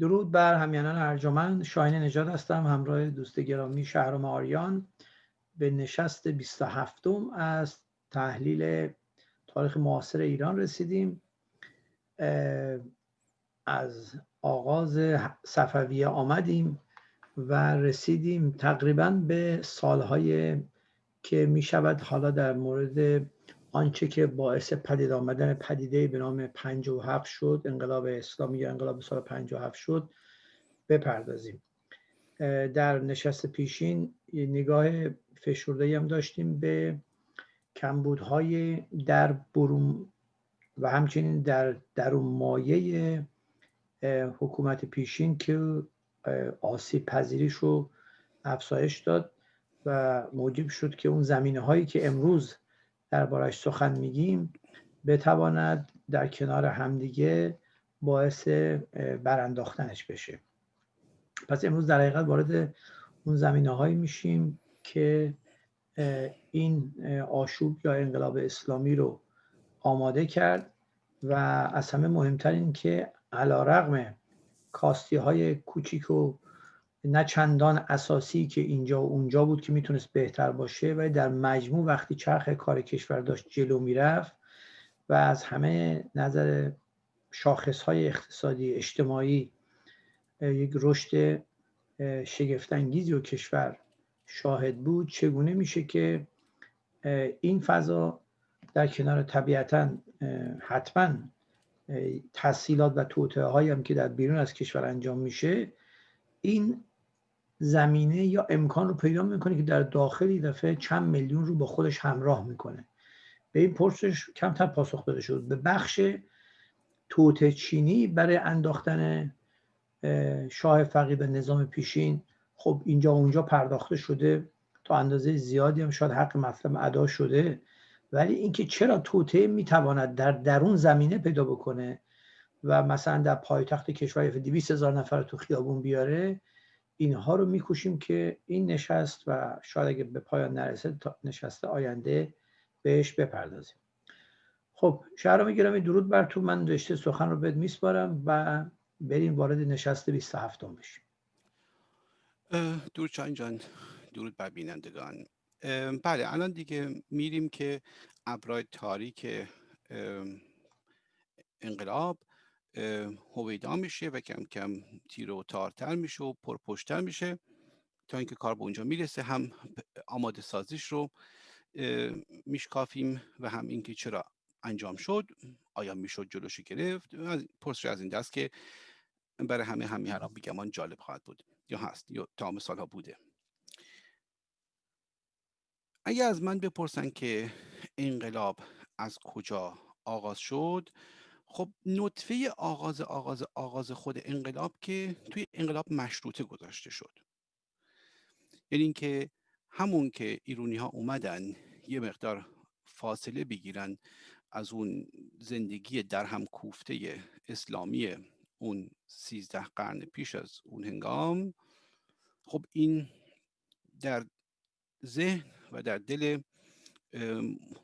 درود بر همیانان ارجمند. شاهین نجات هستم همراه دوست گرامی شهرام آریان. به نشست 27 از تحلیل تاریخ معاصر ایران رسیدیم. از آغاز صفویه آمدیم و رسیدیم تقریبا به سالهای که می شود حالا در مورد آنچه که باعث پدید آمدن پدیده به نام 57 شد انقلاب اسلامی یا انقلاب سال 57 شد بپردازیم. در نشست پیشین نگاه فشرده هم داشتیم به کمبودهای در برون و همچنین در درون مایه حکومت پیشین که آسیب پذیریش رو افزایش داد و موجب شد که اون زمینه هایی که امروز دربارش سخن میگیم بتواند در کنار همدیگه باعث برانداختنش بشه. پس امروز در حقیقت وارد اون زمینه هایی میشیم که این آشوب یا انقلاب اسلامی رو آماده کرد و از همه مهمتر این که علا رقم کاستی های کوچیک و نه چندان اساسی که اینجا و اونجا بود که می‌تونست بهتر باشه ولی در مجموع وقتی چرخ کار کشور داشت جلو می‌رفت و از همه نظر شاخص های اقتصادی اجتماعی یک رشد شگفتانگیزی و کشور شاهد بود. چگونه میشه که این فضا در کنار طبیعتا حتما تحصیلات و توطعه هم که در بیرون از کشور انجام میشه این زمینه یا امکان رو پیدا می‌کنه که در داخلی دفعه چند میلیون رو با خودش همراه می‌کنه. به این پرسش کمتر پاسخ داده شد. به بخش توته چینی برای انداختن شاه فقید به نظام پیشین خب اینجا اونجا پرداخته شده تا اندازه زیادی هم شاید حق مطلب ادا شده. ولی اینکه چرا توته می‌تواند در درون زمینه پیدا بکنه و مثلا در پایتخت کشور 200 هزار نفر تو خیابون بیاره اینها رو میکوشیم که این نشست و شاید اگه به پایان نرسه تا نشست آینده بهش بپردازیم. خب شهرام گرامی درود بر تو. من رشته سخن رو بهت میسپارم و بریم وارد نشست 27 بشیم. دور چان جان درود بر بینندگان. بله الان دیگه میریم که ابرای تاریک انقلاب هویدا میشه و کم کم تیر و تارتر میشه و پرپشتر میشه تا اینکه کار به اونجا می‌رسه. هم آماده سازیش رو میشکافیم و هم اینکه چرا انجام شد آیا می‌شد جلوش گرفت پرسش از این دست که برای همه همین هر بیگمان جالب خواهد بود یا هست یا تا سالها بوده. اگر از من بپرسن که انقلاب از کجا آغاز شد خب نطفه آغاز آغاز آغاز خود انقلاب که توی انقلاب مشروطه گذاشته شد. یعنی اینکه همون که ایرونی ها اومدن یه مقدار فاصله بگیرن از اون زندگی در هم کوفته اسلامی اون سیزده قرن پیش از اون هنگام خب این در ذهن و در دل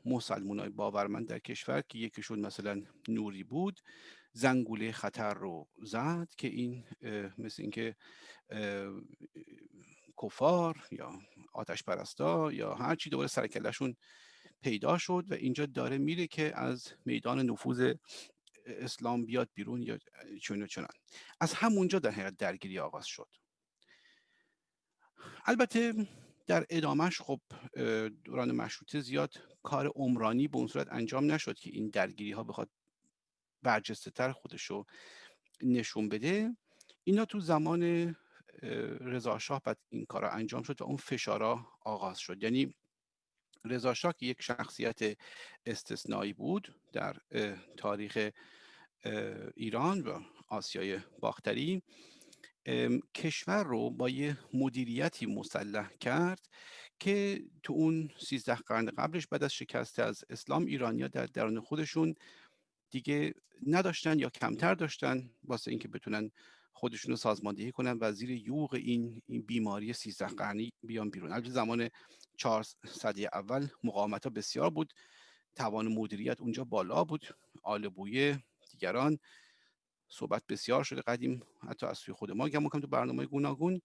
مسلمان های باورمند در کشور که یکیشون مثلا نوری بود زنگوله خطر رو زد که این مثل اینکه کفار یا آتش پرستا یا هرچی دوباره سرکلشون پیدا شد و اینجا داره میره که از میدان نفوذ اسلام بیاد بیرون یا چون چنان. از همونجا در حقیقت درگیری آغاز شد. البته در ادامهش خب دوران مشروطه زیاد کار عمرانی به اون صورت انجام نشد که این درگیری ها بخواد برجسته تر خودش رو نشون بده. اینا تو زمان رضا شاه بعد این کار انجام شد و اون فشارا آغاز شد. یعنی رضا شاه که یک شخصیت استثنایی بود در تاریخ ایران و آسیای باختری کشور رو با یه مدیریتی مسلح کرد که تو اون سیزده قرن قبلش بعد از شکست از اسلام ایرانیا در درون خودشون دیگه نداشتن یا کمتر داشتن واسه اینکه بتونن خودشون رو سازماندهی کنن و زیر یوغ این, این بیماری سیزده قرنی بیان بیرون. البته زمان چهار صدی اول مقاومت ها بسیار بود. توان مدیریت اونجا بالا بود. آل بویه دیگران. صحبت بسیار شده قدیم حتی از سوی خود ما گمون تو برنامه گوناگون.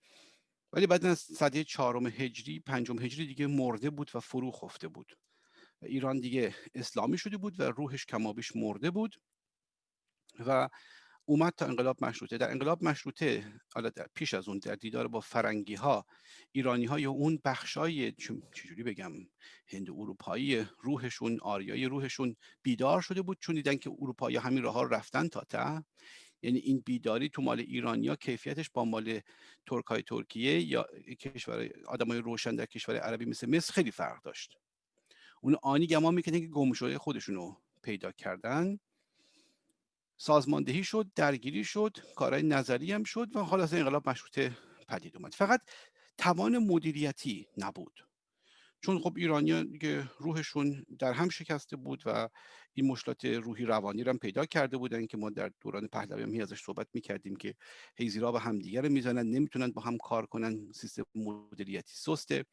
ولی بعد از صده چهارم هجری پنجم هجری دیگه مرده بود و فرو خفته بود. و ایران دیگه اسلامی شده بود و روحش کمابیش مرده بود. و اومد تا انقلاب مشروطه. در انقلاب مشروطه حالا پیش از اون در دیدار با فرنگی ها ایرانی ها یا اون بخشای چجوری بگم هند اروپایی روحشون آریای روحشون بیدار شده بود چون دیدن که اروپایی همین راه ها رفتن تا ته. یعنی این بیداری تو مال ایرانیا کیفیتش با مال ترکای ترکیه یا کشور آدمای روشن در کشور عربی مثل مصر خیلی فرق داشت. اون آنی گمان می‌کنه که گم شده خودشونو پیدا کردن. سازماندهی شد درگیری شد کارهای نظری هم شد و حالا انقلاب مشروطه پدید اومد. فقط توان مدیریتی نبود. چون خب ایرانی که روحشون در هم شکسته بود و این مشکلات روحی روانی رو هم پیدا کرده بودن که ما در دوران پهلوی هم ازش صحبت می‌کردیم که هیزیرا به همدیگه رو می‌زنن نمی‌تونن با هم کار کنن سیستم مدیریتی سسته.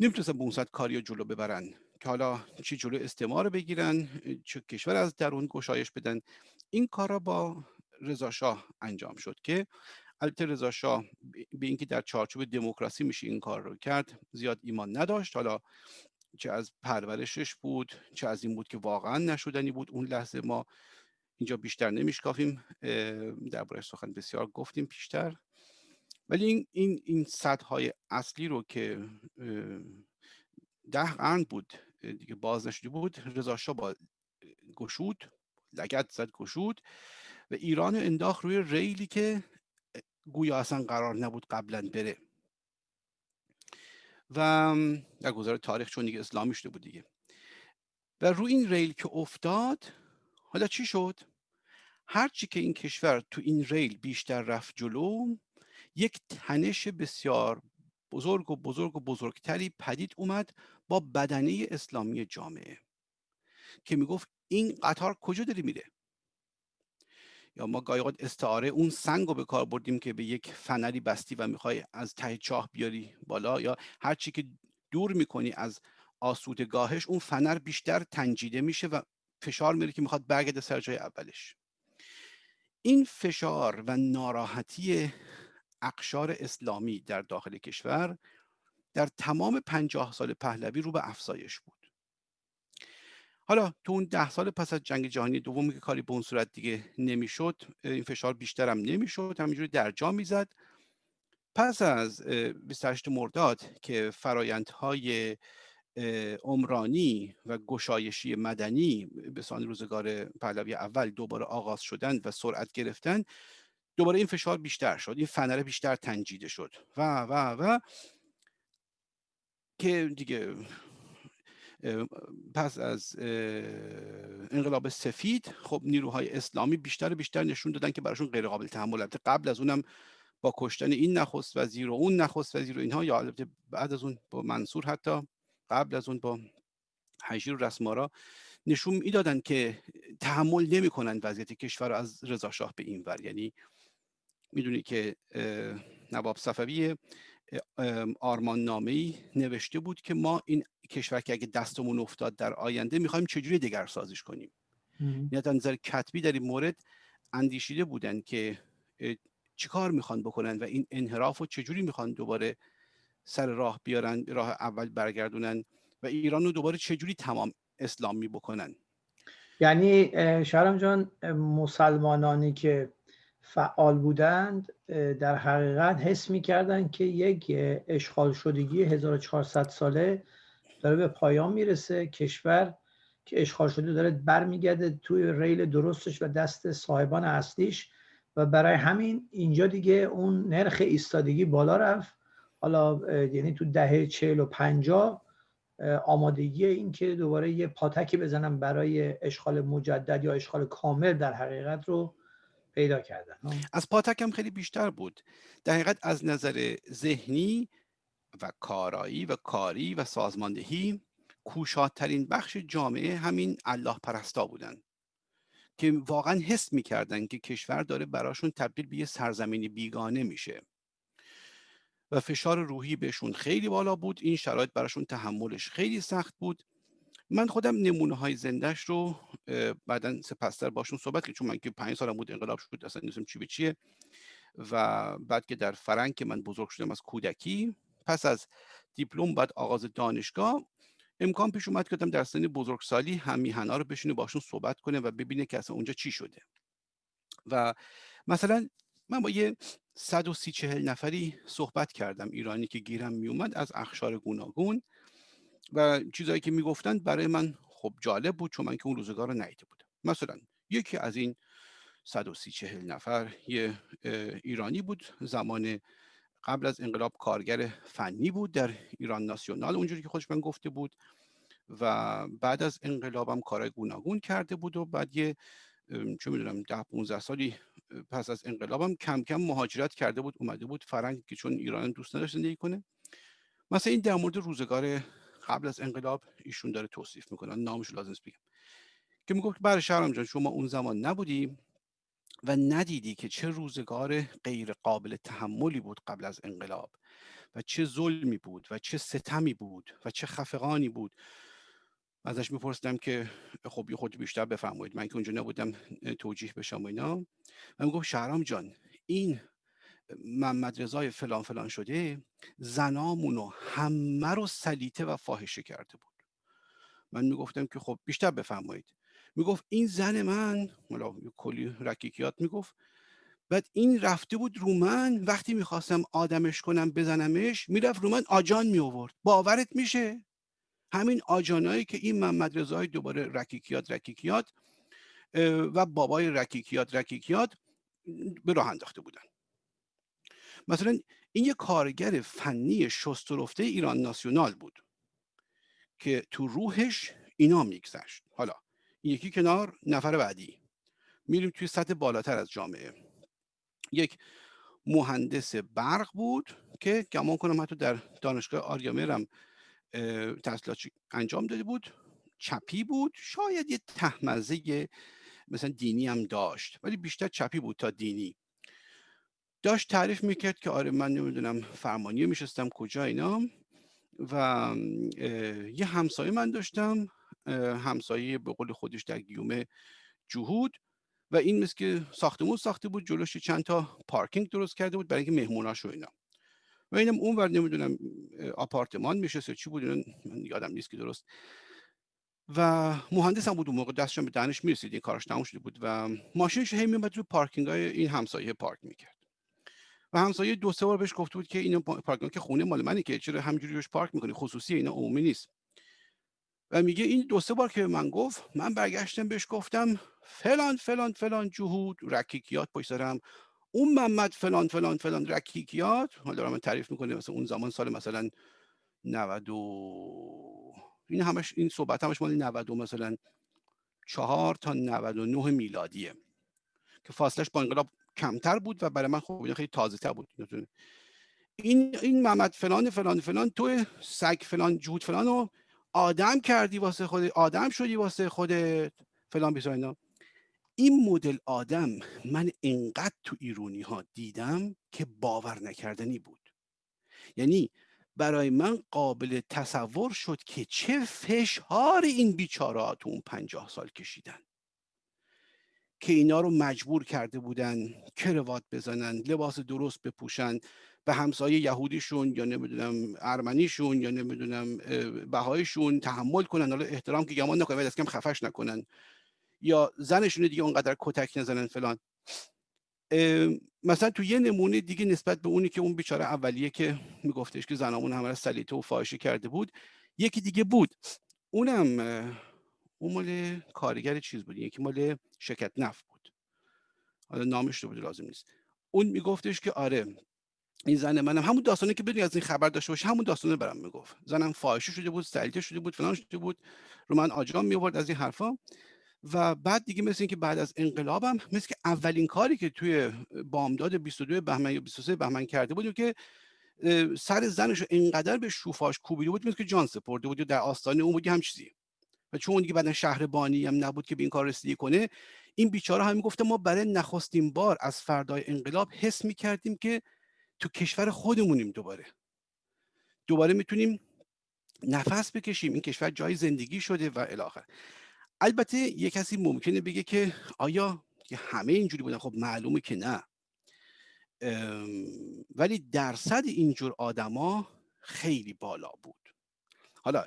نمی‌تونستن به اون کاری رو جلو ببرن که حالا چی جلو استعمار بگیرن چه کشور از درون گشایش بدن. این کارا با رضا انجام شد که البته رضا شاه به اینکه در چارچوب دموکراسی میشه این کار رو کرد زیاد ایمان نداشت. حالا چه از پرورشش بود چه از این بود که واقعا نشدنی بود. اون لحظه ما اینجا بیشتر نمیشکافیم درباره سخن بسیار گفتیم پیشتر ولی این این این اصلی رو که ده قرن بود دیگه باز نشده بود رضا شاه با گشود لگت زد گشود و ایران انداخت روی ریلی که گویا اصلا قرار نبود قبلا بره. و در گذار تاریخ چون دیگه اسلامی شده بود دیگه. و روی این ریل که افتاد حالا چی شد؟ هرچی که این کشور تو این ریل بیشتر رفت جلو یک تنش بسیار بزرگ و بزرگ و بزرگتری پدید اومد با بدنه اسلامی جامعه که می‌گفت این قطار کجا داری میره؟ یا ما گاهی استعاره اون سنگ رو به کار بردیم که به یک فنری بستی و می‌خوای از ته چاه بیاری بالا یا هر چی که دور می‌کنی از آسودگاهش اون فنر بیشتر تنجیده میشه و فشار میره که می‌خواد برگرده سر جای اولش. این فشار و ناراحتی اقشار اسلامی در داخل کشور در تمام پنجاه سال پهلوی رو به افزایش بود. حالا تو اون ده سال پس از جنگ جهانی دومی که کاری به اون صورت دیگه نمی‌شد این فشار بیشتر هم نمی‌شد همینجوری در جا می‌زد. پس از 28 مرداد که فرایندهای عمرانی و گشایشی مدنی به سان روزگار پهلوی اول دوباره آغاز شدن و سرعت گرفتن دوباره این فشار بیشتر شد این فنره بیشتر تنجیده شد. و و و که دیگه پس از انقلاب سفید خب نیروهای اسلامی بیشتر بیشتر نشون دادن که براشون غیر قابل تحمل قبل از اونم با کشتن این نخست وزیر و اون نخست وزیر و اینها یا البته بعد از اون با منصور حتی قبل از اون با حجیر و رسمارا نشون می‌دادن که تحمل نمی‌کنن وضعیت کشور از رضا شاه به این ور. یعنی می‌دونی که نواب صفوی آرمان نامه نوشته بود که ما این کشور که اگه دستمون افتاد در آینده می‌خوایم چجوری دگر سازش کنیم یعنی از نظر کتبی در این مورد اندیشیده بودن که چیکار می‌خوان بکنن و این انحراف رو چجوری می‌خوان دوباره سر راه بیارن راه اول برگردونن و ایران رو دوباره چجوری تمام اسلامی بکنن؟ یعنی شهرام جان مسلمانانی که فعال بودند در حقیقت حس می‌کردند که یک اشغال شدگی 1400 ساله داره به پایان می‌رسه. کشور که اشغال شده داره برمیگرده توی ریل درستش و دست صاحبان اصلیش و برای همین اینجا دیگه اون نرخ ایستادگی بالا رفت. حالا یعنی تو دهه چهل و پنجاه آمادگی این که دوباره یه پاتکی بزنم برای اشغال مجدد یا اشغال کامل در حقیقت رو پیدا کردن. از پاتک هم خیلی بیشتر بود. در حقیقت از نظر ذهنی و کارایی و کاری و سازماندهی کوشادترین بخش جامعه همین الله پرستا بودن که واقعا حس می‌کردن که کشور داره براشون تبدیل به یه سرزمینی بیگانه میشه. و فشار روحی بهشون خیلی بالا بود. این شرایط براشون تحملش خیلی سخت بود. من خودم نمونه های زندهش رو بعدا سپستر باشون صحبت که چون من که پنج سالم بود انقلاب شد اصلا نیستم چی به چیه. و بعد که در فرنگ که من بزرگ شدم از کودکی پس از دیپلم بعد آغاز دانشگاه امکان پیش اومد که در سن بزرگسالی هم میهنا رو بشینه باشون صحبت کنه و ببینه که اصلا اونجا چی شده. و مثلا من با یه 130 چهل نفری صحبت کردم ایرانی که گیرم میومد از اخشار گوناگون. و چیزایی که می‌گفتن برای من خب جالب بود چون من که اون روزگار رو ندیده بودم. مثلا یکی از این 130 چهل نفر یه ایرانی بود. زمان قبل از انقلاب کارگر فنی بود در ایران ناسیونال اونجوری که خودش من گفته بود. و بعد از انقلابم کارهای گوناگون کرده بود و بعد یه چه می‌دونم ده 15 سالی پس از انقلابم کم کم مهاجرت کرده بود اومده بود فرنگ که چون ایران دوست نداشت زندگی کنه. مثلا این در مورد روزگار قبل از انقلاب ایشون داره توصیف می‌کنه. نامش لازم بگم. که می‌گفت برای شهرام جان شما اون زمان نبودی و ندیدی که چه روزگار غیر قابل تحملی بود قبل از انقلاب و چه ظلمی بود و چه ستمی بود و چه خفقانی بود. ازش میپرسیدم که خب یه خود بیشتر بفرمایید. من که اونجا نبودم توجیه بشم و اینا. و می‌گفت شهرام جان این محمد رضای فلان فلان شده زنامونو همه رو سلیته و فاحشه کرده بود. من می‌گفتم که خب بیشتر بفرمایید. می‌گفت این زن من حالا کلی رکیکیات می‌گفت بعد این رفته بود رو من وقتی می‌خواستم آدمش کنم بزنمش می‌رفت رو من آجان می آورد باورت میشه؟ همین آجانایی که این محمد رضای دوباره رکیکیات رکیکیات و بابای رکیکیات رکیکیات به راه انداخته بودن. مثلا این یه کارگر فنی شسترفته ایران ناسیونال بود که تو روحش اینا میگذشت. حالا یکی کنار نفر بعدی. میریم توی سطح بالاتر از جامعه. یک مهندس برق بود که گمان کنم حتی در دانشگاه آریامرم تحصیلات انجام داده بود. چپی بود. شاید یه تحمزه مثلا دینی هم داشت ولی بیشتر چپی بود تا دینی. داشت تعریف می‌کرد که آره من نمی‌دونم فرمانیه میشستم کجا اینا. و یه همسایه من داشتم همسایه به قول خودش در گیومه جهود. و این مثل که ساختمون ساخته بود جلوش چند تا پارکینگ درست کرده بود برای اینکه مهموناش و اینا. و اینم اون ور نمی‌دونم آپارتمان میشه چی بود من یادم نیست که درست. و مهندس هم بود اون موقع دستشون به دانش می‌رسید این کارش تموم شده بود. و ماشینش هی میومد رو پارکینگ های این همسایه پارک می‌کرد. و همسایه دو سه بار بهش گفته بود که اینا پارکینگ که خونه مال منه که چرا همینجوری روش پارک می‌کنی؟ خصوصی اینا عمومی نیست. و میگه این دو سه بار که من گفت من برگشتم بهش گفتم فلان فلان فلان جهود رکیکیات پشت سرم. اون محمد فلان فلان فلان رکیکیات حالا دارم تعریف می‌کنه مثلا اون زمان سال مثلا 90 و این همش این صحبت همش مال 90 مثلا چهار تا 99 میلادیه که فاصلش با انقلاب کمتر بود و برای من خب خیلی تازه تر بود این این محمد فلان فلان فلان تو سگ فلان جود فلان رو آدم کردی واسه خودت آدم شدی واسه خودت فلان بیسا اینا. این مدل آدم من انقدر تو ایرونی ها دیدم که باور نکردنی بود. یعنی برای من قابل تصور شد که چه فشار این بیچاره تو اون پنجاه سال کشیدن. که اینا رو مجبور کرده بودن کروات بزنن لباس درست بپوشن به همسایه یهودیشون یا نمی‌دونم ارمنیشون یا نمی‌دونم بهایشون تحمل کنن. حالا احترام که گمان نکنن از کم خفش نکنن. یا زنشون دیگه اونقدر کتک نزنن فلان. مثلا تو یه نمونه دیگه نسبت به اونی که اون بیچاره اولیه که میگفتش که زنامون همه سلیته و فاحشه کرده بود یکی دیگه بود. اونم اون مال کارگر چیز بود یکی مال شرکت نفت بود. حالا نامش رو بود لازم نیست. اون میگفتش که آره این زن منم همون داستانی که بدونی از این خبر داشته باشه همون داستانه برام می‌گفت. زنم فاحشه شده بود سلیته شده بود فلان شده بود رو من آجام می از این حرفا. و بعد دیگه مثل اینکه بعد از انقلابم مثل که اولین کاری که توی بامداد 22 بهمن یا 23 بهمن کرده بود که سر زنش رو انقدر به شوفاش کوبیده بود مثل که جان سپرده بود در آستانه اون بود هم چیزی و چون دیگه بعد شهر بانی هم نبود که به این کار رسیدگی کنه این بیچاره هم گفته ما برای نخستین بار از فردای انقلاب حس می‌کردیم که تو کشور خودمونیم دوباره. دوباره می‌تونیم نفس بکشیم. این کشور جای زندگی شده و الاخر البته یه کسی ممکنه بگه که آیا همه اینجوری بودن؟ خب معلومه که نه. ولی درصد اینجور آدما خیلی بالا بود. حالا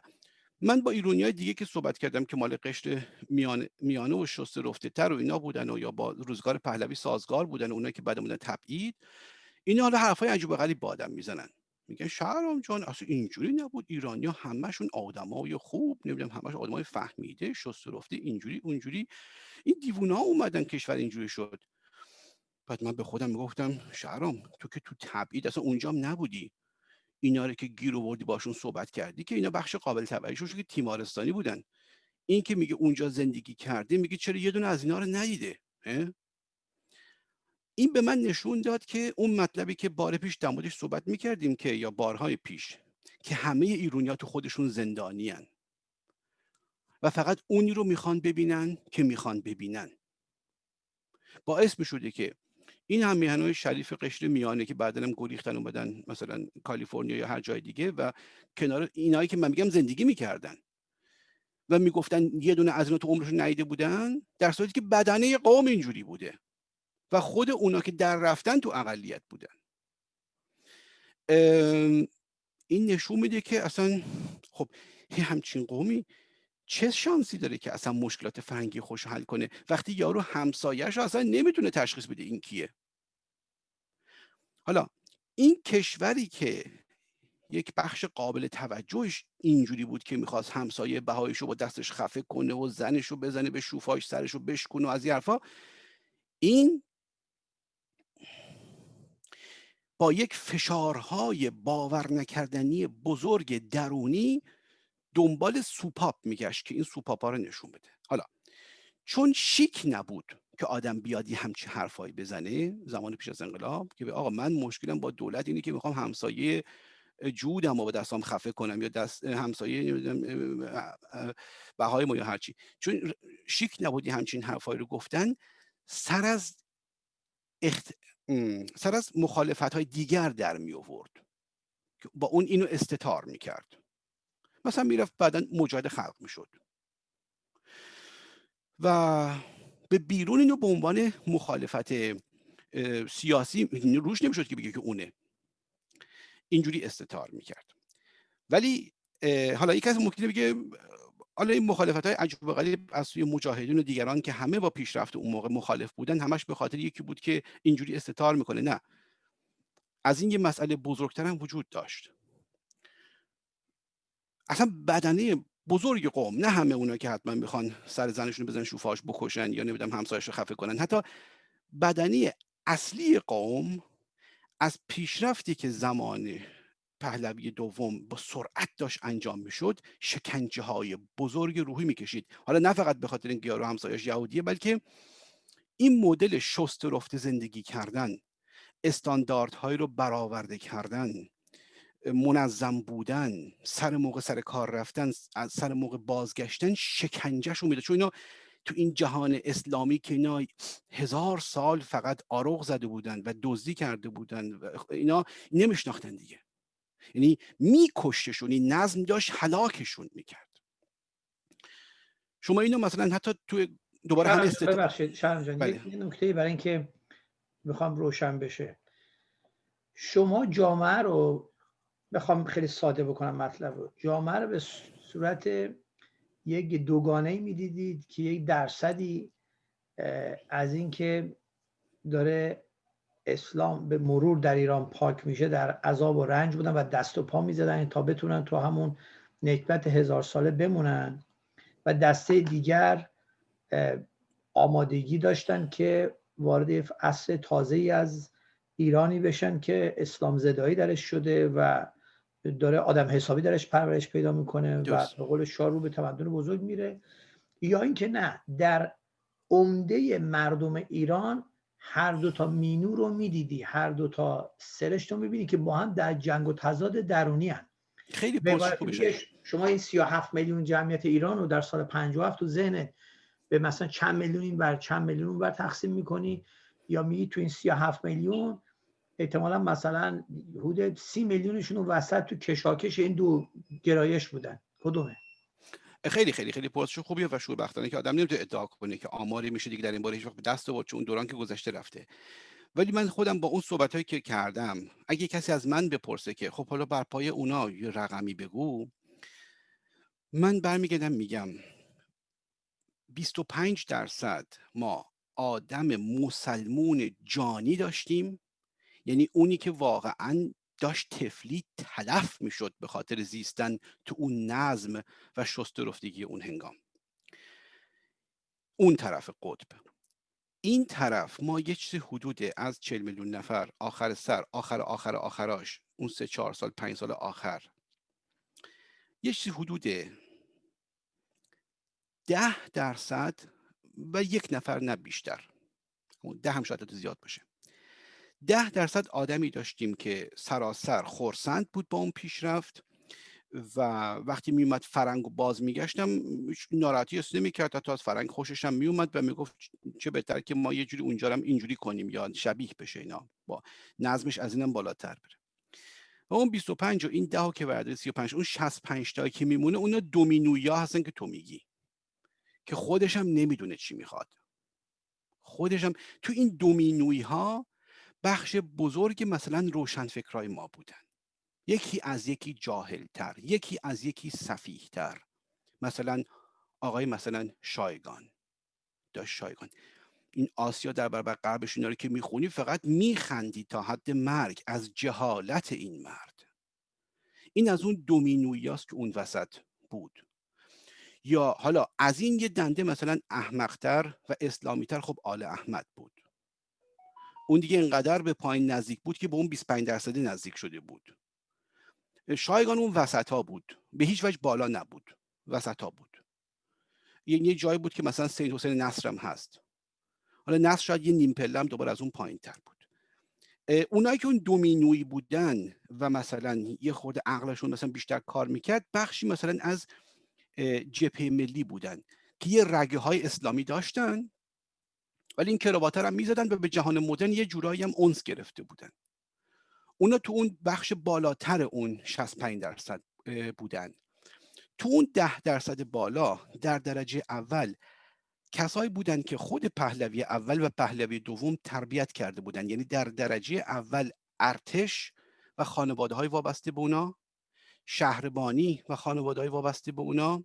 من با ایرونی های دیگه که صحبت کردم که مال قشر میانه, میانه و شسته رفته تر و اینا بودن و یا با روزگار پهلوی سازگار بودن و اونایی که بعد بودن تبعید اینا حالا حرفای عجیب غریب با آدم می‌زنن. میگن شهرام جان اصلا اینجوری نبود. ایرانیا همشون آدمای خوب نمی‌دونم همش آدمای فهمیده شسته رفته اینجوری اونجوری. این دیوونه ها اومدن کشور اینجوری شد. بعد من به خودم می‌گفتم شهرام تو که تو تبعید اصلا اونجام نبودی. اینا رو که گیر آوردی باشون صحبت کردی که اینا بخش قابل توجهشون که تیمارستانی بودن. این که میگه اونجا زندگی کرده میگه چرا یه دونه از اینا رو ندیده این به من نشون داد که اون مطلبی که بار پیش در موردش صحبت می‌کردیم که یا بارهای پیش که همه ایرونیا تو خودشون زندانی و فقط اونی رو می‌خوان ببینن که می‌خوان ببینن. باعث می‌شده که این هم میهنهای شریف قشر میانه که بعدا هم گریختن اومدن مثلا کالیفرنیا یا هر جای دیگه و کنار اینایی که من میگم زندگی می‌کردن. و می‌گفتن یه دونه از اینا تو عمرشون نیده بودن در صورتی که بدنه قوم اینجوری بوده. و خود اونا که در رفتن تو اقلیت بودن. این نشون میده که اصلا خب همچین قومی چه شانسی داره که اصلا مشکلات فرنگی خوش حل کنه؟ وقتی یارو همسایهش اصلا نمی‌تونه تشخیص بده این کیه. حالا این کشوری که یک بخش قابل توجهش اینجوری بود که می‌خواست همسایه بهایش رو با دستش خفه کنه و زنش رو بزنه به شوفاش سرش رو بشکنه و از این این با یک فشارهای باور نکردنی بزرگ درونی دنبال سوپاپ میگشت که این سوپاپا رو نشون بده. حالا چون شیک نبود که آدم بیادی همچی حرفایی بزنه زمان پیش از انقلاب که به آقا من مشکلم با دولت اینه که می‌خوام همسایه جودم و با دستام خفه کنم یا دست همسایه بهای ما یا هرچی چون شیک نبودی همچین حرفایی رو گفتن سر از اخت... سر از مخالفت های دیگر در می آورد با اون اینو استتار می کرد مثلا می‌رفت بعدا مجاهد خلق می شد و به بیرون اینو به عنوان مخالفت سیاسی روش نمی‌شد که بگه که اونه. اینجوری استتار می‌کرد. ولی حالا یک از ممکنه بگه حالا این مخالفت های عجب غریب از سوی مجاهدین و دیگران که همه با پیشرفت اون موقع مخالف بودن همش به خاطر یکی بود که اینجوری استتار می‌کنه. نه. از این یه مسئله بزرگتر هم وجود داشت. اصلا بدنه بزرگ قوم نه همه اونا که حتما می‌خوان سر زنشون بزنن شوفاش بکشن یا نمی‌دونم همسایش رو خفه کنن. حتی بدنی اصلی قوم از پیشرفتی که زمان پهلوی دوم با سرعت داشت انجام می‌شد شکنجه های بزرگ روحی می‌کشید. حالا نه فقط به خاطر اینکه یارو همسایش یهودیه بلکه این مدل شست رفت زندگی کردن استانداردهایی رو برآورده کردن. منظم بودن سر موقع سر کار رفتن سر موقع بازگشتن شکنجهشون میده. چون اینا تو این جهان اسلامی که اینا هزار سال فقط آروغ زده بودن و دزدی کرده بودن و اینا نمیشناختن دیگه. یعنی میکشتشون این نظم داشت حلاکشون می‌کرد. شما اینو مثلا حتی تو دوباره هم است ببخشید جان بله. یه نکته برای اینکه می‌خوام روشن بشه. شما جامعه رو بخوام خیلی ساده بکنم مطلب رو. جامعه رو به صورت یک دوگانه می‌دیدید که یک درصدی از اینکه داره اسلام به مرور در ایران پاک میشه در عذاب و رنج بودن و دست و پا می‌زدن تا بتونن تو همون نکبت هزار ساله بمونن. و دسته دیگر آمادگی داشتن که وارد اصل تازه ای از ایرانی بشن که اسلام زدایی درش شده و داره آدم حسابی درش پرورش پیدا می‌کنه و به قول شاه رو به تمدن بزرگ میره. یا اینکه نه در عمده مردم ایران هر دو تا مینو رو می‌دیدی هر دو تا سرش رو می‌بینی که با هم در جنگ و تضاد درونی هن. خیلی شما این 37 میلیون جمعیت ایران رو در سال 57 تو ذهن به مثلا چند میلیون این بر چند میلیون بر تقسیم می‌کنی یا میگی تو این 37 میلیون احتمالا مثلا حدود سی میلیونشون وسط تو کشاکش این دو گرایش بودن. کدومه؟ خیلی خیلی خیلی پرسش خوبیه و شوربختانه که آدم نمی‌تونه ادعا کنه که آماری میشه دیگه در این باره هیچ وقت دست آورد چون دوران که گذشته رفته. ولی من خودم با اون صحبت که کردم اگه کسی از من بپرسه که خب حالا بر پای اونا یه رقمی بگو من برمیگردم میگم 25 درصد ما آدم مسلمون جانی داشتیم. یعنی اونی که واقعا داشت تفلی تلف می‌شد به خاطر زیستن تو اون نظم و شست رفتگی اون هنگام. اون طرف قطب. این طرف ما یه چیز حدود از 40 میلیون نفر آخر سر آخر آخر آخراش اون سه چهار سال پنج سال آخر. یه چیزی حدود ده درصد و یک نفر نه بیشتر. ده هم شاید زیاد باشه. ده درصد آدمی داشتیم که سراسر خورسند بود با اون پیشرفت و وقتی میومد فرنگ باز میگشتم ناراحتی نمی نمی‌کرد حتی از فرنگ خوشش هم میومد و می‌گفت چه بهتر که ما یه جوری اونجا هم اینجوری کنیم یا شبیه بشه اینا با نظمش از اینم بالاتر بره. و اون 25 و این ده که ورده 35 اون 65 تا که میمونه اونا دومینویا هستن که تو میگی که خودش هم نمی‌دونه چی می‌خواد. خودش هم تو این دومینوی ها بخش بزرگ مثلا روشنفکرای ما بودن. یکی از یکی جاهلتر یکی از یکی تر مثلا آقای مثلا شایگان. داشت شایگان. این آسیا در برابر غربش که می‌خونی فقط میخندی تا حد مرگ از جهالت این مرد. این از اون دومینویاست که اون وسط بود. یا حالا از این یه دنده مثلا احمقتر و اسلامیتر خب آل احمد بود. اون دیگه اینقدر به پایین نزدیک بود که به اون 25 درصدی نزدیک شده بود. شایگان اون وسط ها بود. به هیچ وجه بالا نبود. وسط ها بود. یعنی یه جایی بود که مثلا سید حسین نصرم هست. حالا نصر شاید یه نیم پله هم دوباره از اون پایین تر بود. اونایی که اون دومینوی بودن و مثلا یه خورده عقلشون مثلا بیشتر کار می‌کرد بخشی مثلا از جبهه ملی بودن که یه رگه های اسلامی داشتن. ولی این کراواتر هم می‌زدن و به جهان مدرن یه جورایی هم اونس گرفته بودن. اونا تو اون بخش بالاتر اون 65 درصد بودن. تو اون ده درصد بالا در درجه اول کسایی بودن که خود پهلوی اول و پهلوی دوم تربیت کرده بودن. یعنی در درجه اول ارتش و خانواده های وابسته به اونا شهربانی و خانواده های وابسته به اونا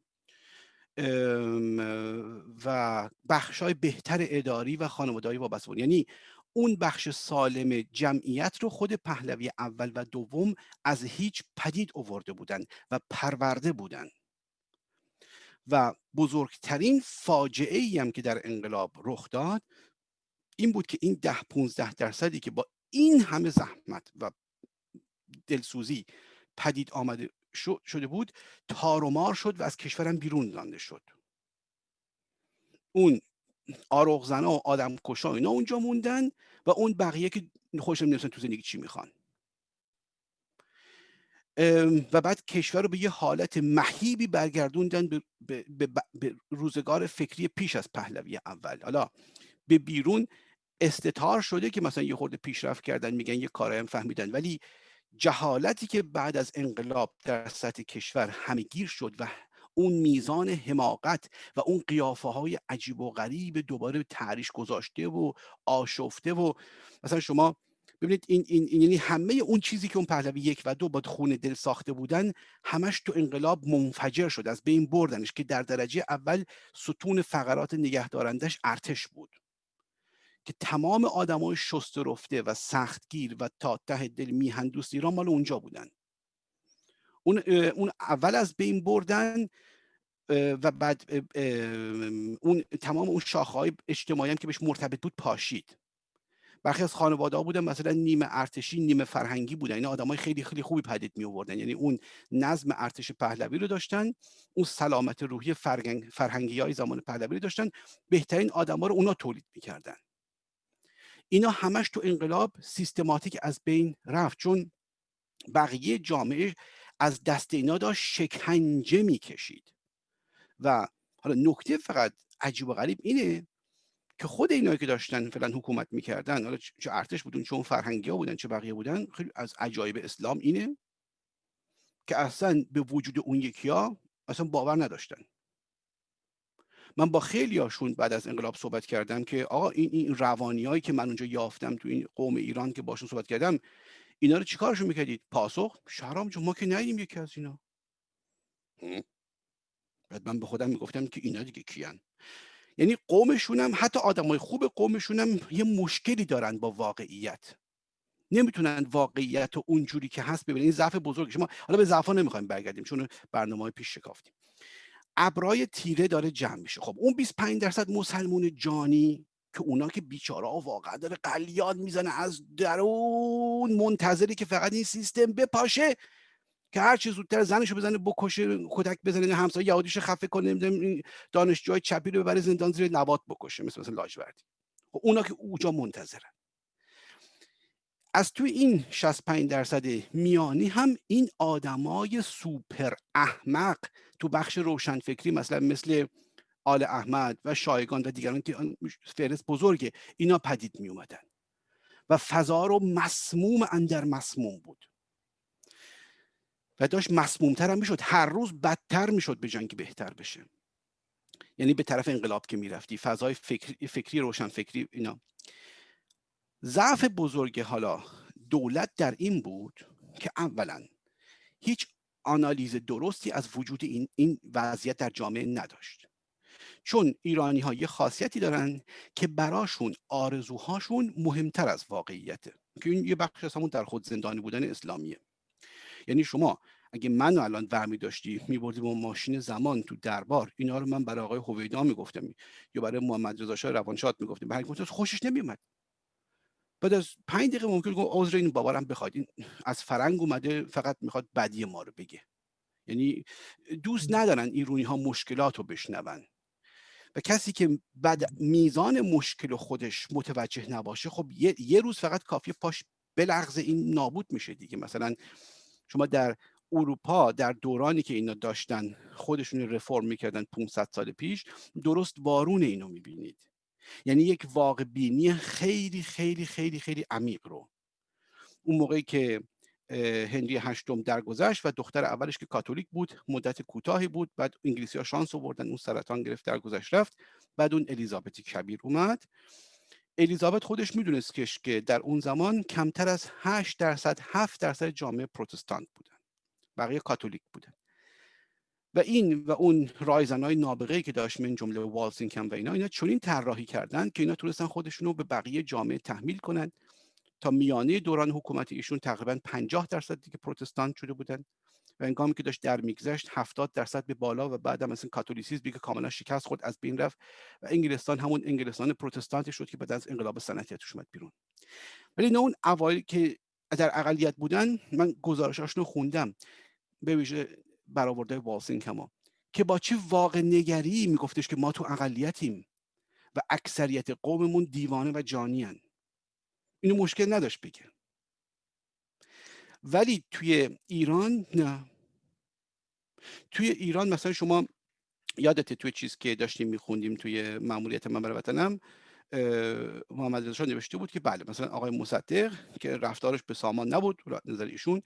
و بخش های بهتر اداری و خانواده های وابسته یعنی اون بخش سالم جمعیت رو خود پهلوی اول و دوم از هیچ پدید اوورده بودن و پرورده بودن. و بزرگترین فاجعه ای هم که در انقلاب رخ داد این بود که این ده 15 درصدی که با این همه زحمت و دلسوزی پدید آمده شده بود تارومار شد و از کشورم بیرون رانده شد. اون آروغ و آدم کشا اینا اونجا موندن و اون بقیه که خوشم نمیستن تو زندگی چی می‌خوان. و بعد کشور رو به یه حالت مهیبی برگردوندن به, به, به, به روزگار فکری پیش از پهلوی اول. حالا به بیرون استتار شده که مثلا یه خورده پیشرفت کردن میگن یه کارهایم فهمیدن. ولی جهالتی که بعد از انقلاب در سطح کشور همگیر شد و اون میزان حماقت و اون قیافه های عجیب و غریب دوباره تعریش گذاشته و آشفته و مثلا شما ببینید این, این, یعنی همه اون چیزی که اون پهلوی یک و دو با خون دل ساخته بودن همش تو انقلاب منفجر شد از بین بردنش که در درجه اول ستون فقرات نگهدارندش ارتش بود. که تمام آدمای شست رفته و سختگیر و تا ته دل میهن دوست ایران مال اونجا بودن. اون, اون اول از بین بردن و بعد اون تمام اون شاخهای اجتماعی هم که بهش مرتبط بود پاشید. برخی از خانواده ها بودن مثلا نیمه ارتشی نیمه فرهنگی بودن. این آدمای خیلی خیلی خوبی پدید می آوردن یعنی اون نظم ارتش پهلوی رو داشتن اون سلامت روحی فرهنگی های زمان پهلوی رو داشتن. بهترین آدما رو اونا تولید می‌کردن. اینا همش تو انقلاب سیستماتیک از بین رفت چون بقیه جامعه از دست اینا داشت شکنجه می‌کشید. و حالا نکته فقط عجیب و غریب اینه که خود اینایی که داشتن فعلا حکومت می‌کردن حالا چه ارتش بودن چون فرهنگی ها بودن چه بقیه بودن خیلی از عجایب اسلام اینه که اصلا به وجود اون یکی ها اصلا باور نداشتن. من با خیلی هاشون بعد از انقلاب صحبت کردم که آقا این, این روانی هایی که من اونجا یافتم تو این قوم ایران که باشون صحبت کردم اینا رو چیکارشون می‌کردید؟ پاسخ؟ شهرام ما که ندیدیم یکی از اینا. بعد من به خودم می‌گفتم که اینا دیگه کیان. یعنی قومشون هم حتی آدمای خوب قومشون هم یه مشکلی دارن با واقعیت. نمی‌تونن واقعیت و اونجوری که هست ببینید این ضعف بزرگ شما حالا به ضعفا نمی‌خوایم برگردیم چون برنامه های پیش شکافتیم. ابرای تیره داره جمع میشه. خب اون 25 درصد مسلمون جانی که اونا که بیچاره واقعا داره قلیاد می‌زنه از درون منتظری که فقط این سیستم بپاشه که هر چه زودتر زنشو بزنه بکشه کتک بزنه همسایه یهودیش خفه کنه نمی‌دونم دانشجوهای چپی رو ببره زندان زیر نبات بکشه مثل مثلا لاجوردی. خب اونا که اوجا منتظرن. از توی این 65 درصد میانی هم این آدمای سوپر احمق تو بخش روشنفکری مثلا مثل آل احمد و شایگان و دیگران که فهرست بزرگه اینا پدید می اومدن و فضا رو مسموم اندر مسموم بود. و داشت مسمومتر هم می‌شد. هر روز بدتر می‌شد به جنگ بهتر بشه. یعنی به طرف انقلاب که می‌رفتی فضای فکری, فکری روشن فکری اینا. ضعف بزرگ حالا دولت در این بود که اولا هیچ آنالیز درستی از وجود این, این وضعیت در جامعه نداشت. چون ایرانی ها یه خاصیتی دارن که براشون آرزوهاشون مهمتر از واقعیته که این یه بخش از همون در خود زندانی بودن اسلامیه. یعنی شما اگه من الان ورمی داشتی میبردی با ماشین زمان تو دربار اینا رو من برای آقای هویدا می‌گفتم. یا برای محمد رضا شاه روانشاد می‌گفتم. برای خوشش نمیومد بعد از پنج دقیقه ممکن گفت عذر این بابارم بخواد. این از فرنگ اومده فقط می‌خواد بدی ما رو بگه. یعنی دوست ندارن ایرونی ها مشکلات رو بشنون. و کسی که بعد میزان مشکل خودش متوجه نباشه خب یه, یه روز فقط کافی پاش بلغز این نابود میشه دیگه. مثلا شما در اروپا در دورانی که اینا داشتن خودشون رفرم می‌کردن 500 سال پیش درست وارون اینو می‌بینید. یعنی یک واقع بینی خیلی خیلی خیلی خیلی عمیق رو. اون موقعی که هنری هشتم درگذشت و دختر اولش که کاتولیک بود مدت کوتاهی بود بعد انگلیسی ها شانس آوردن اون سرطان گرفت درگذشت رفت بعد اون الیزابتی کبیر اومد. الیزابت خودش می‌دونست که در اون زمان کمتر از 8 درصد 7 درصد جامعه پروتستانت بودن. بقیه کاتولیک بودن. و این و اون رایزنهای نابغه که داشت من جمله والسینکم و اینا اینا چنین طراحی کردن که اینا تونستن خودشون رو به بقیه جامعه تحمیل کنن. تا میانه دوران حکومت ایشون تقریبا 50 درصد دیگه پروتستان شده بودن. و انگامی که داشت در میگذشت 70 درصد به بالا و بعد هم مثلا کاتولیسیسم که کاملا شکست خود از بین رفت. و انگلستان همون انگلستان پروتستانتی شد که بعد از انقلاب صنعتی توش اومد بیرون. ولی نه اون اوایل که در اقلیت بودن من گزارشاشون خوندم. به ویژه برآورده والسینگ کما که با چه واقع نگری میگفتش که ما تو اقلیتیم و اکثریت قوممون دیوانه و جانیان اینو مشکل نداشت بگه. ولی توی ایران نه. توی ایران مثلا شما یادته توی چیز که داشتیم میخوندیم توی معمولیت من برای وطنم محمد رضا نوشته بود که بله مثلا آقای مصدق که رفتارش به سامان نبود نظر ایشون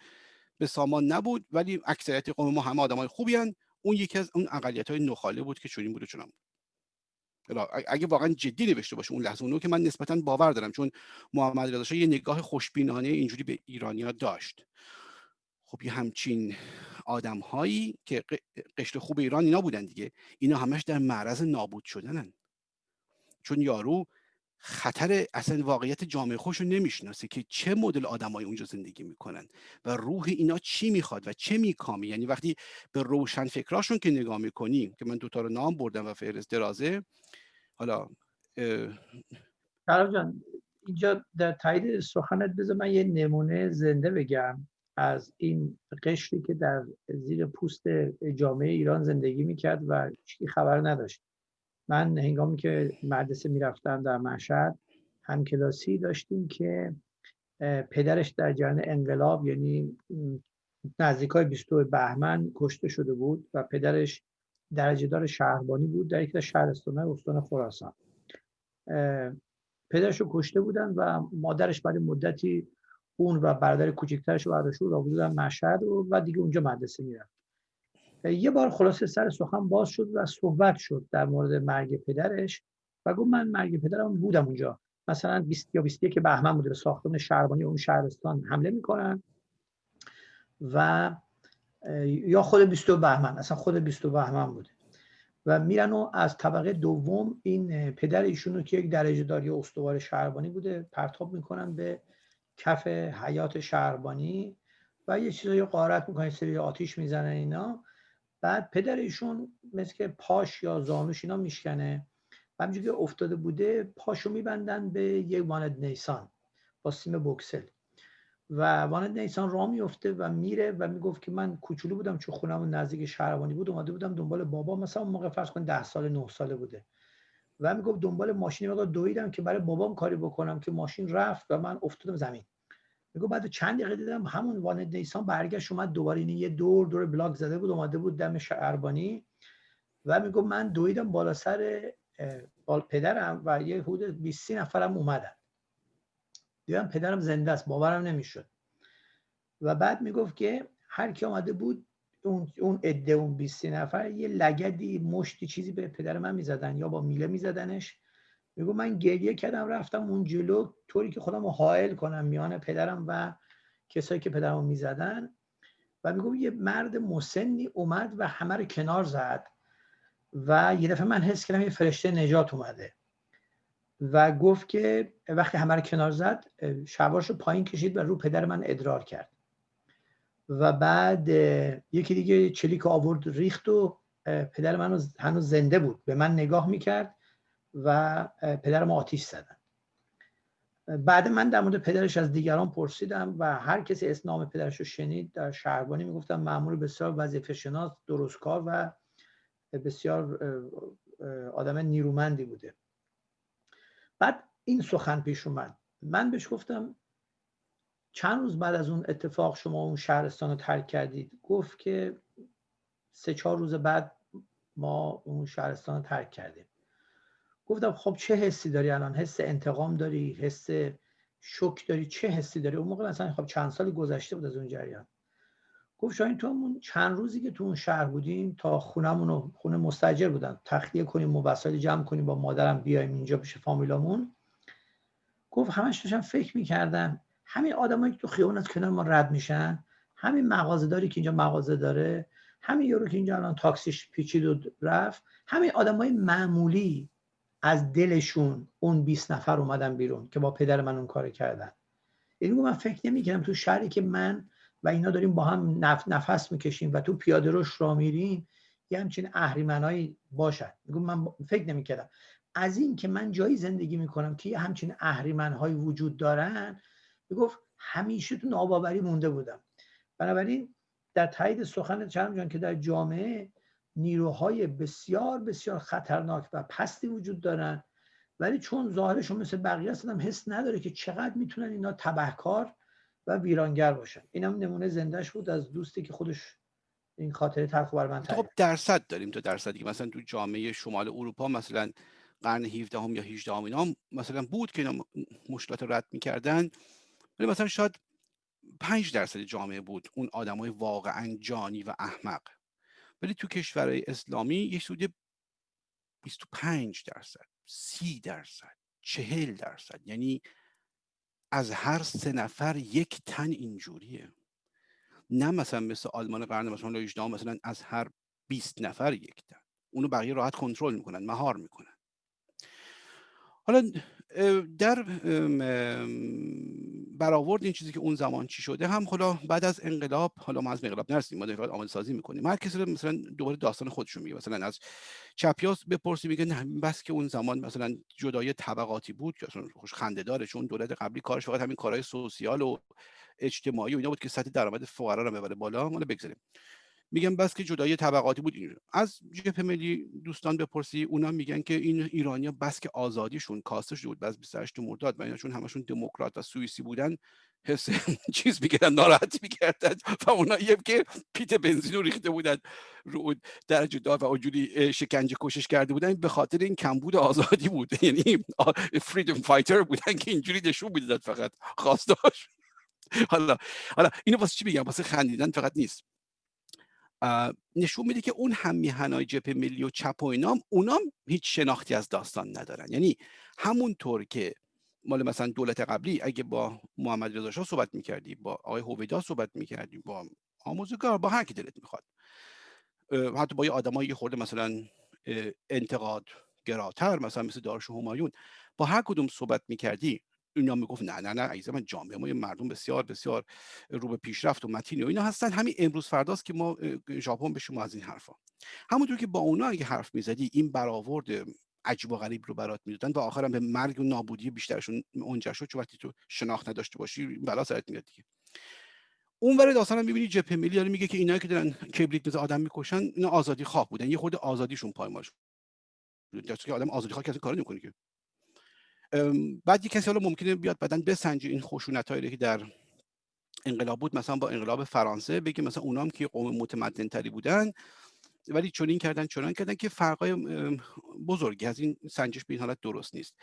به سامان نبود ولی اکثریت قوم ما همه آدمای خوبی هن. اون یکی از اون اقلیت های نخاله بود که چنین بود و چنان بود. اگه واقعا جدی نوشته باشه اون لحظه اونو که من نسبتا باور دارم چون محمد رضا یه نگاه خوشبینانه اینجوری به ایرانیا داشت. خب یه همچین آدم هایی که قشر خوب ایران اینا بودن دیگه. اینا همش در معرض نابود شدنن. چون یارو خطر اصلا واقعیت جامعه خوش رو نمی‌شناسه که چه مدل آدمای اونجا زندگی می‌کنن و روح اینا چی می‌خواد و چه میکامی یعنی وقتی به روشن فکراشون که نگاه می‌کنیم که من دوتا رو نام بردم و فهرست درازه حالا جان اینجا در تایید سخنت بذار من یه نمونه زنده بگم از این قشری که در زیر پوست جامعه ایران زندگی می‌کرد و هیچ خبر نداشت. من هنگامی که مدرسه می‌رفتم در مشهد همکلاسی داشتیم که پدرش در جریان انقلاب یعنی نزدیک های 22 بهمن کشته شده بود و پدرش درجه دار شهربانی بود در یک شهرستان استان خراسان. پدرش رو کشته بودن و مادرش بعد مدتی اون و برادر کوچکترش رو برداشت رو بودن مشهد و, و دیگه اونجا مدرسه میرن یه بار خلاصه سر سخن باز شد و صحبت شد در مورد مرگ پدرش و گفت من مرگ پدرم بودم اونجا. مثلا 20 یا 21 بهمن بوده به ساختمان شهربانی اون شهرستان حمله می‌کنن و یا خود 22 بهمن اصلا خود 22 بهمن بوده. و میرن و از طبقه دوم این پدر ایشون رو که یک درجه داری استوار شهربانی بوده پرتاب می‌کنن به کف حیات شهربانی و یه چیزایی قارت می‌کنن سری آتیش می‌زنن اینا. بعد پدر ایشون مثل که پاش یا زانوش اینا میشکنه. و همینجوری که افتاده بوده پاشو میبندن به یک وانت نیسان با سیم بکسل و وانت نیسان راه میفته و میره و می‌گفت که من کوچولو بودم چون خونم نزدیک شهربانی بود اومده بودم دنبال بابا. مثلا موقع فرض کن ده سال نه ساله بوده. و می‌گفت دنبال ماشینی مقدار دویدم که برای بابام کاری بکنم که ماشین رفت و من افتادم زمین. میگه بعد چند دقیقه دیدم همون وانت نیسان برگشت اومد دوباره این یه دور دور block زده بود اومده بود دم شهربانی و میگو من دویدم بالا سر بال پدرم و یه حدود 20 نفرم اومدن. دیدم پدرم زنده است باورم نمی‌شد. و بعد می‌گفت که هر کی آمده بود اون اون عده اون 20 نفر یه لگدی مشتی چیزی به پدر من می‌زدن یا با میله میزدنش. میگو من گریه کردم رفتم اون جلو. طوری که خودم رو حائل کنم میان پدرم و کسایی که پدرم می‌زدن. و میگو یه مرد مسنی اومد و همه رو کنار زد. و یه دفعه من حس کردم یه فرشته نجات اومده. و گفت که وقتی همه رو کنار زد شواش رو پایین کشید و رو پدر من ادرار کرد. و بعد یکی دیگه چلیک آورد ریخت و پدر من هنوز زنده بود. به من نگاه می‌کرد. و پدرم آتیش زدن. بعد من در مورد پدرش از دیگران پرسیدم و هر کسی اسم نام پدرش رو شنید در شهربانی می‌گفتم معمول بسیار وظیفه شناس درستکار و بسیار آدم نیرومندی بوده. بعد این سخن پیش اومد. من بهش گفتم چند روز بعد از اون اتفاق شما اون شهرستان رو ترک کردید؟ گفت که سه چهار روز بعد ما اون شهرستان رو ترک کردیم. گفتم خب چه حسی داری الان؟ حس انتقام داری؟ حس شک داری؟ چه حسی داری؟ اون موقع مثلا خب چند سال گذشته بود از اون جریان. گفت شاید تو همون چند روزی که تو اون شهر بودیم تا خونمون رو خونه مستجر بودن. تخلیه کنیم و وسایل جمع کنیم با مادرم بیایم اینجا پیش فامیلامون. گفت همش داشتم فکر می‌کردم همین آدمایی که تو خیابون از کنار ما رد میشن همین مغازه داری که اینجا مغازه داره همین یورو که اینجا الان تاکسیش پیچید و رفت همین آدمای معمولی از دلشون اون 20 نفر اومدن بیرون که با پدر من اون کار کردن. یعنی من فکر نمی‌کردم تو شهری که من و اینا داریم با هم نف... نفس می‌کشیم و تو پیاده روش را میریم یه همچین اهریمنایی باشد. میگم من فکر نمی‌کردم. از این که من جایی زندگی می‌کنم که یه همچین اهریمنهایی وجود دارن می‌گفت همیشه تو ناباوری مونده بودم. بنابراین در تایید سخن چرم جان که در جامعه نیروهای بسیار بسیار خطرناک و پستی وجود دارن. ولی چون ظاهرشون مثل بقیه هستن حس نداره که چقدر می‌تونن اینا تبهکار و ویرانگر باشن. اینم نمونه زندهش بود از دوستی که خودش این خاطره تلخ بر من خب درصد داریم تو درصدی مثلا تو جامعه شمال اروپا مثلا قرن 17 هم یا 18 هم اینا مثلا بود که اینا مشکلات رد می‌کردن. ولی مثلا شاید 5 درصد جامعه بود اون آدمای واقعا جانی و احمق. ولی تو کشورهای اسلامی یه سود 25 درصد 30 درصد 40 درصد. یعنی از هر سه نفر یک تن اینجوریه. نه مثلا مثل آلمان قرن مثلا 18 مثلا از هر 20 نفر یک تن. اونو بقیه راحت کنترل می‌کنن مهار می‌کنن. حالا در برآورد این چیزی که اون زمان چی شده هم حالا بعد از انقلاب حالا ما از انقلاب نرسیم ما داریم آماده سازی می‌کنیم. هر کسی مثلا دوباره داستان خودشون میگه. مثلا از چپیاس بپرسی میگه نه بس که اون زمان مثلا جدای طبقاتی بود که اصلا خوش خنده داره چون دولت قبلی کارش فقط همین کارهای سوسیال و اجتماعی و اینا بود که سطح درآمد فقرا رو ببره بالا مال بگذاریم. میگن بس که جدایی طبقاتی بود. از جبهه ملی دوستان بپرسی اونا میگن که این ایرانیا بس که آزادیشون کاسته شده بود بس 28 مرداد و چون همشون دموکرات و سوئیسی بودن حس چیز میگردن ناراحتی می‌کردن و اونایی که پیت بنزین رو ریخته بودن رو درجه دار و اونجوری شکنجه کشش کرده بودن به خاطر این کمبود آزادی بود. یعنی فریدم فایتر بودن که اینجوری نشون می‌دادن فقط خواستاش حالا حالا اینو واسه چی بگم واسه خندیدن فقط نیست. نشون میده که اون هم میهنای جبهه ملی و چپ و اینام اونام هیچ شناختی از داستان ندارن. یعنی همونطور که مال مثلا دولت قبلی اگه با محمد رضا شاه صحبت می‌کردی با آقای هویدا صحبت می‌کردی با آموزگار با هر کی دلت می‌خواد. حتی با یه آدمایی خورده مثلا انتقاد گراتر مثلا مثل دارش همایون با هر کدوم صحبت می‌کردی اینا می‌گفت نه نه نه عزیز من جامعه ما مردم بسیار بسیار رو به پیشرفت و متین و اینا هستن. همین امروز فرداست که ما ژاپن به شما از این حرفا. همونطور که با اونا اگه حرف می‌زدی این برآورد عجیب و غریب رو برات می‌دادن و آخرم به مرگ و نابودی بیشترشون اونجا شد چون وقتی تو شناخت نداشته باشی بلا سرت میاد دیگه. اون ور داستان هم می‌بینی جبهه ملی داره میگه که اینایی که دارن کبریت میز آدم می‌کشن اینا آزادی خواه بودن. یه خورده آزادیشون پایمال شد. که آدم آزادی خواه کسی کار نمی‌کنه که. بعد یه کسی حالا ممکنه بیاد بعدن بسنجه این خشونت هایی که در انقلاب بود مثلا با انقلاب فرانسه بگه مثلا اونام که قوم متمدن تری بودن ولی چنین کردن چنان کردن که فرقای بزرگی از این سنجش به این حالت درست نیست.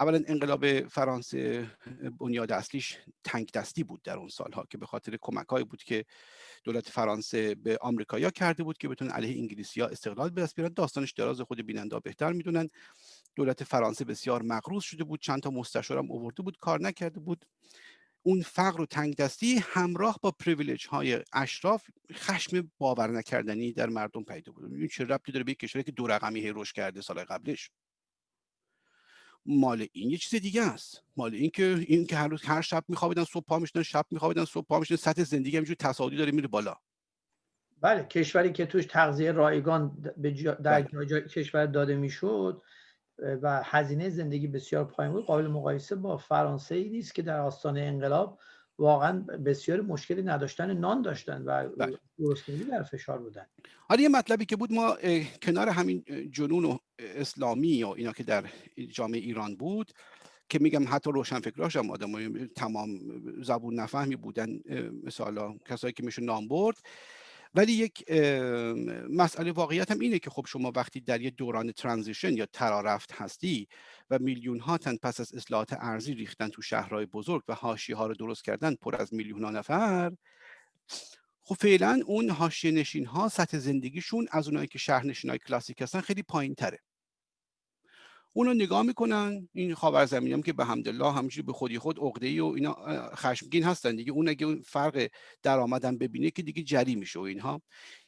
اولا انقلاب فرانسه بنیاد اصلیش تنگ دستی بود در اون سالها که به خاطر کمک بود که دولت فرانسه به آمریکایا کرده بود که بتونن علیه انگلیسی استقلال به دست بیارن. داستانش دراز خود بیننده بهتر می‌دونن. دولت فرانسه بسیار مغروض شده بود چند تا مستشار هم اوورده بود کار نکرده بود. اون فقر و تنگ دستی همراه با پریویلیج های اشراف خشم باور نکردنی در مردم پیدا بود. این چه ربطی داره به کشوری که دو رقمی هی رشد کرده سال قبلش؟ مال این یه چیز دیگه است. مال این که این که هر روز هر شب میخوابیدن صبح پا می‌شدن شب میخوابیدن صبح پا می‌شدن سطح زندگی همینجوری تصاعدی داره میره بالا. بله کشوری که توش تغذیه رایگان به جا در بله. جا کشور داده می‌شد و هزینه زندگی بسیار پایین بود قابل مقایسه با فرانسه ای نیست که در آستانه انقلاب واقعا بسیار مشکلی نداشتن نان داشتن و بله. گرسنگی در فشار بودن حالا یه مطلبی که بود ما کنار همین جنون و اسلامی یا اینا که در جامعه ایران بود که میگم حتی روشنفکراش هم آدم تمام زبون نفهمی بودن مثلا کسایی که میشه نام برد ولی یک مسئله واقعیت هم اینه که خب شما وقتی در یه دوران ترانزیشن یا ترارفت هستی و میلیون ها تن پس از اصلاحات ارزی ریختن تو شهرهای بزرگ و هاشی ها رو درست کردن پر از میلیون ها نفر خب فعلا اون حاشیه نشین ها سطح زندگیشون از اونایی که شهر نشین های کلاسیک هستن خیلی پایین تره اونا نگاه می‌کنن. این زمینی هم که به حمدالله همینجوری به خودی خود عقده و اینا خشمگین هستن دیگه. اون اگه فرق درآمدم ببینه که دیگه جری میشه و اینها.